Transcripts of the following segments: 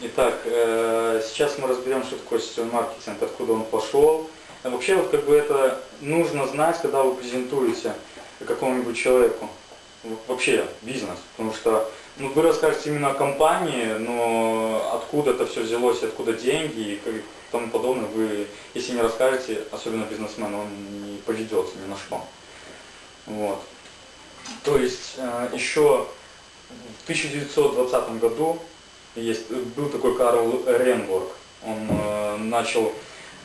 Итак, э, сейчас мы разберем, что такое сетевой маркетинг, откуда он пошел. А вообще, вот как бы это нужно знать, когда вы презентуете какому-нибудь человеку. Вообще бизнес. Потому что ну, вы расскажете именно о компании, но откуда это все взялось, откуда деньги и тому подобное, вы, если не расскажете, особенно бизнесмен, он не поведется ни на что. Вот. То есть э, еще в 1920 году есть, был такой Карл Ренворк. Он э, начал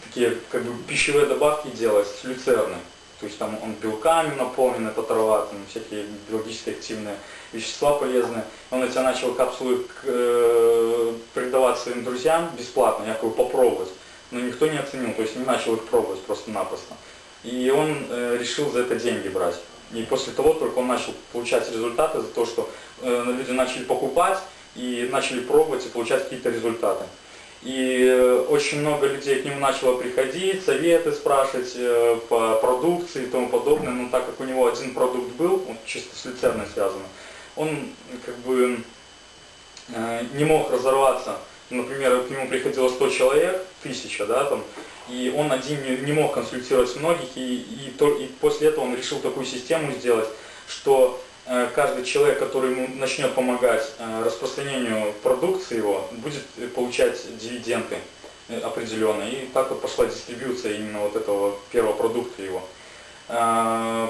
такие как бы пищевые добавки делать с люцерны. То есть там он белками наполнен, это трава, там всякие биологически активные вещества полезные. Он эти начал капсулы э, передавать своим друзьям бесплатно, якобы попробовать. Но никто не оценил, то есть не начал их пробовать просто-напросто. И он э, решил за это деньги брать. И после того только он начал получать результаты за то, что э, люди начали покупать и начали пробовать и получать какие-то результаты. И э, очень много людей к нему начало приходить, советы спрашивать э, по продукции и тому подобное. Но так как у него один продукт был, он чисто с люцерной связан, он как бы э, не мог разорваться. Например, к нему приходило 100 человек, тысяча, да, там, и он один не, мог консультировать многих, и, и, и после этого он решил такую систему сделать, что каждый человек, который ему начнет помогать э, распространению продукции его, будет получать дивиденды э, определенные. И так вот пошла дистрибьюция именно вот этого первого продукта его.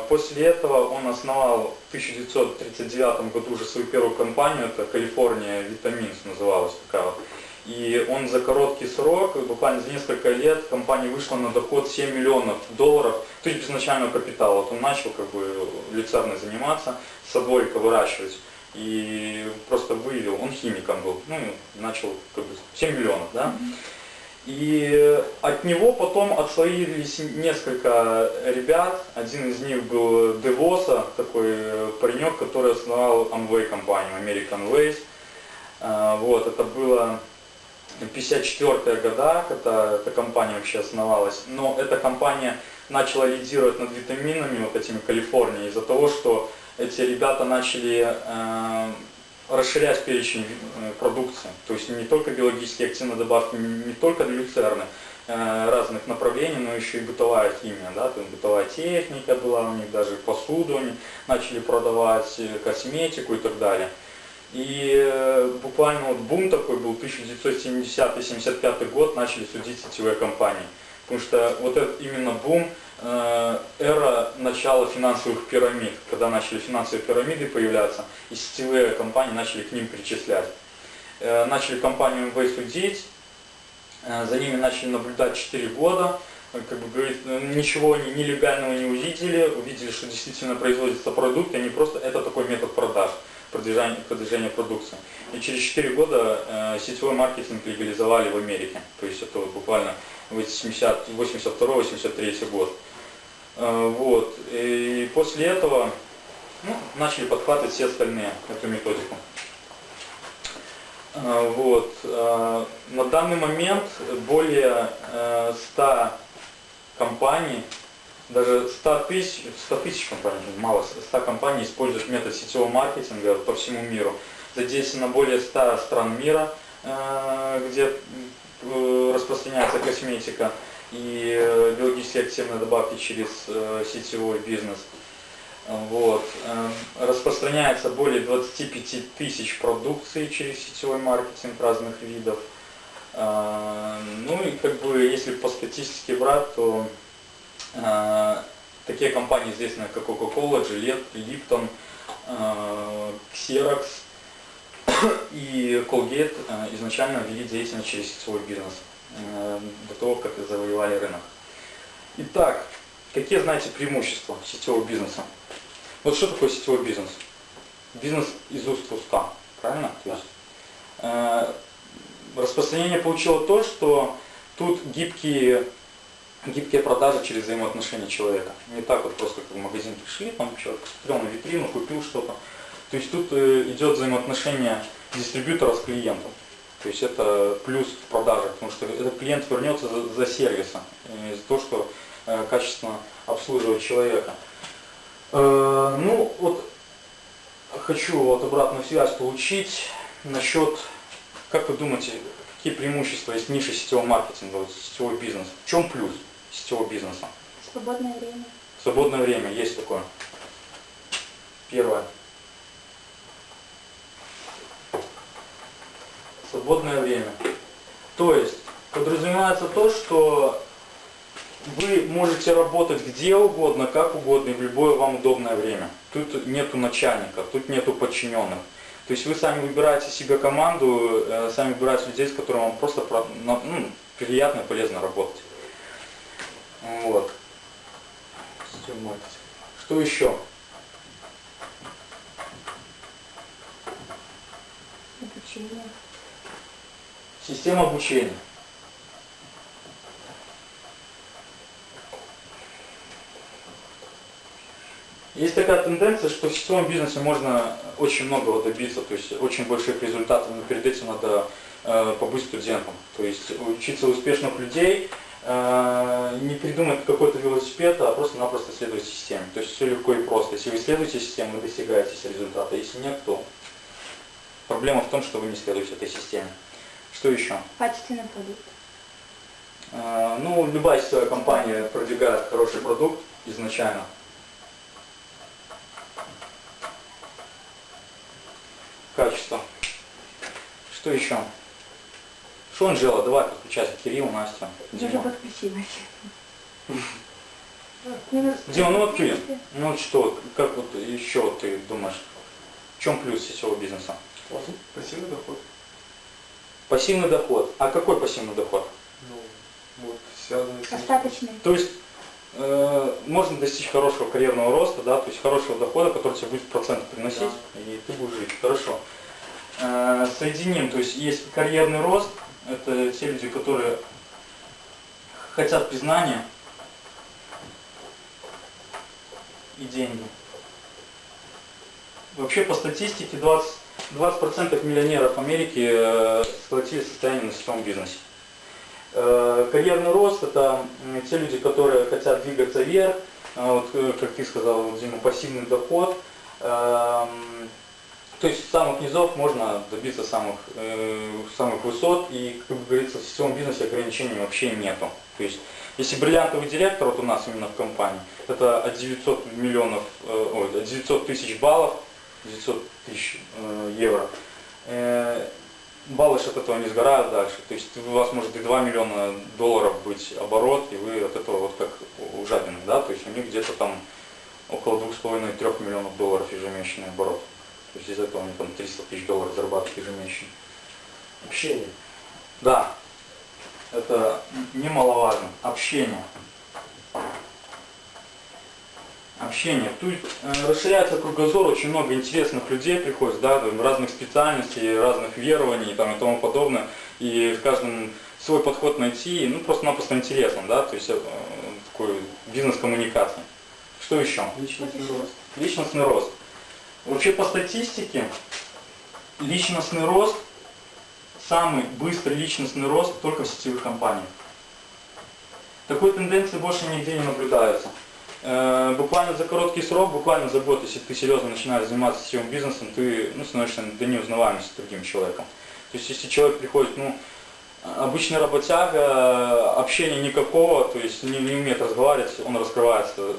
После этого он основал в 1939 году уже свою первую компанию, это Калифорния Витаминс называлась такая вот. И он за короткий срок, буквально за несколько лет, компания вышла на доход 7 миллионов долларов, то есть без начального капитала. Вот он начал как бы люцерно заниматься, садоводика выращивать. И просто выявил, он химиком был, ну начал как бы 7 миллионов, да. И от него потом отслоились несколько ребят. Один из них был Девоса, такой паренек, который основал Amway компанию, American Ways. А, вот, это было 54 года, когда эта компания вообще основалась, но эта компания начала лидировать над витаминами, вот этими Калифорнии, из-за того, что эти ребята начали э, расширять перечень э, продукции, то есть не только биологические активные добавки, не только для люцерны, э, разных направлений, но еще и бытовая химия, да, есть бытовая техника была у них, даже посуду они начали продавать, э, косметику и так далее. И э, буквально вот бум такой был, 1970-75 год, начали судить сетевые компании. Потому что вот этот именно бум, э, эра начала финансовых пирамид, когда начали финансовые пирамиды появляться, и сетевые компании начали к ним причислять. Э, начали компанию МВ судить, за ними начали наблюдать 4 года, как бы говорит, ничего они нелегального не увидели, увидели, что действительно производится продукт, и они просто, это такой метод продаж продвижения, продвижения продукции. И через 4 года э, сетевой маркетинг легализовали в Америке. То есть это вот буквально 82-83 год. Э, вот. И после этого ну, начали подхватывать все остальные эту методику. Э, вот. Э, на данный момент более э, 100 компаний даже 100 тысяч, 100 тысяч компаний, мало, 100 компаний используют метод сетевого маркетинга по всему миру. Задействовано более 100 стран мира, э, где э, распространяется косметика и э, биологически активные добавки через сетевой бизнес. Вот. Распространяется более 25 тысяч продукций через сетевой маркетинг разных видов. Ну и как бы если по статистике брать, то такие компании известные, как Coca-Cola, Gillette, Lipton, э, Xerox и Colgate э, изначально вели деятельность через сетевой бизнес, до того, как завоевали рынок. Итак, какие, знаете, преимущества сетевого бизнеса? Вот что такое сетевой бизнес? Бизнес из уст в уста, правильно? То есть, распространение получило то, что тут гибкие гибкие продажи через взаимоотношения человека. Не так вот просто как в магазин пришли, там человек посмотрел на витрину, купил что-то. То есть тут э, идет взаимоотношение дистрибьютора с клиентом. То есть это плюс в продаже, потому что этот клиент вернется за, за сервисом, за то, что э, качественно обслуживает человека. Э, ну вот хочу вот обратную связь получить насчет Как вы думаете, какие преимущества есть ниши сетевого маркетинга, вот сетевой бизнес? В чем плюс сетевого бизнеса? Свободное время. Свободное время есть такое. Первое. Свободное время. То есть подразумевается то, что вы можете работать где угодно, как угодно и в любое вам удобное время. Тут нету начальников, тут нету подчиненных. То есть вы сами выбираете себе команду, э, сами выбираете людей, с которыми вам просто ну, приятно и полезно работать. Вот. Что еще? Обучение. Система обучения. Есть такая тенденция, что в сетевом бизнесе можно очень многого добиться, то есть очень больших результатов, но перед этим надо э, побыть студентом. То есть учиться у успешных людей, э, не придумать какой-то велосипед, а просто-напросто следовать системе. То есть все легко и просто. Если вы следуете системе, вы достигаете результата. Если нет, то проблема в том, что вы не следуете этой системе. Что еще? Качественный продукт. Э, Ну, любая сетевая компания продвигает хороший продукт изначально. Качество. Что еще? Что, Анжела, давай подключайся. Кирилл, Настя, Я уже Дима. подключилась. Ну, Дима, ну вот ты, ну вот что, как вот еще ты думаешь, в чем плюс сетевого бизнеса? Пассивный доход. Пассивный доход. А какой пассивный доход? Ну, вот, связанный с... Остаточный. То есть э, можно достичь хорошего карьерного роста, да, то есть хорошего дохода, который тебе будет процент приносить, и ты будешь жить. Хорошо. Э, соединим, то есть есть карьерный рост, это те люди, которые хотят признания и деньги. Вообще по статистике 20, 20% миллионеров Америки э, сколотили состояние на сетевом бизнесе. Э, Карьерный рост – это те люди, которые хотят двигаться вверх, А вот, э, как ты сказал, Дима, пассивный доход. То есть с самых низов можно добиться самых, э, самых высот, и, как говорится, в сетевом бизнесе ограничений вообще нету. То есть, если бриллиантовый директор, вот у нас именно в компании, это от 900 миллионов, э, ой, от 900 тысяч баллов, 900 тысяч э, евро, э, баллы от этого не сгорают дальше. То есть у вас может и 2 миллиона долларов быть оборот, и вы от этого вот как у жадины, да, то есть у них где-то там около 2,5-3 миллионов долларов ежемесячный оборот. То есть из этого они там 300 тысяч долларов зарабатывают ежемесячно. Общение. Да, это немаловажно. Общение. Общение. Тут э, расширяется кругозор, очень много интересных людей приходит, да, там, разных специальностей, разных верований там, и тому подобное. И в каждом свой подход найти, ну просто-напросто интересно, да, то есть э, такой бизнес-коммуникации. Что еще? Личностный рост. Личностный рост. Вообще по статистике, личностный рост, самый быстрый личностный рост только в сетевых компаниях. Такой тенденции больше нигде не наблюдается. Э, Буквально за короткий срок, буквально за год, если ты серьезно начинаешь заниматься сетевым бизнесом, ты ну, становишься до неузнаваемости другим человеком. То есть если человек приходит, ну, обычный работяга, общения никакого, то есть не, не умеет разговаривать, он раскрывается э,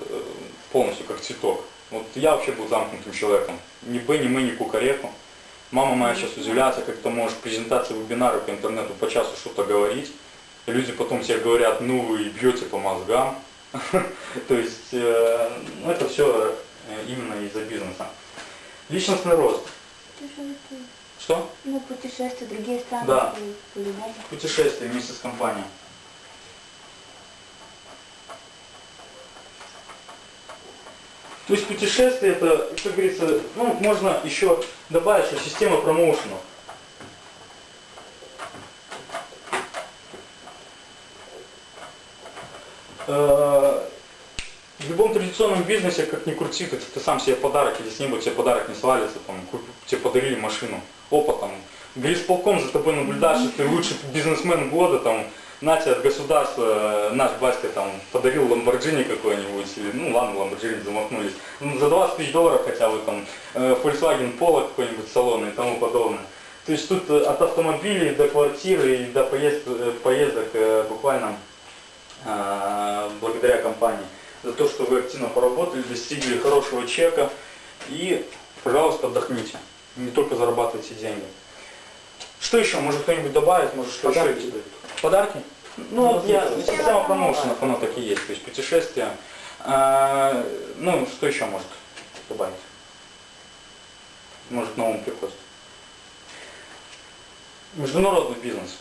полностью как цветок. Вот я вообще был замкнутым человеком. Ни Б, ни мы, ни кукареку. Мама моя сейчас удивляется, как ты можешь презентации вебинары по интернету по часу что-то говорить. И люди потом тебе говорят, ну вы бьете по мозгам. То есть э, ну, это все именно из-за бизнеса. Личностный рост. Путешествия. Что? Ну, путешествия, другие страны. Да. Путешествие вместе с компанией. То есть путешествие это, как говорится, ну, можно еще добавить, что система промоушенов. Э, В любом традиционном бизнесе, как ни крути, ты, ты сам себе подарок, или с неба тебе подарок не свалится, там, тебе подарили машину, опа, там, горисполком за тобой наблюдаешь, что ты лучший бизнесмен года, там, на тебе от государства, э, наш батька там подарил Ламборджини какой-нибудь, или, ну ладно, Ламборджини замахнулись, ну, за 20 тысяч долларов хотя бы там, э, Volkswagen Polo какой-нибудь салонный и тому подобное. То есть тут э, от автомобилей до квартиры и до поезд- э, поездок э, буквально э, благодаря компании. За то, что вы активно поработали, достигли хорошего чека и, пожалуйста, отдохните. Не только зарабатывайте деньги. Что еще? Может кто-нибудь добавить? Может что Подарки еще? дают. Подарки? Ну, вот я, Ну, система промоушенов, оно так и есть, то есть путешествия. А, ну, что еще может добавить? Может, на ум приходит. Международный бизнес.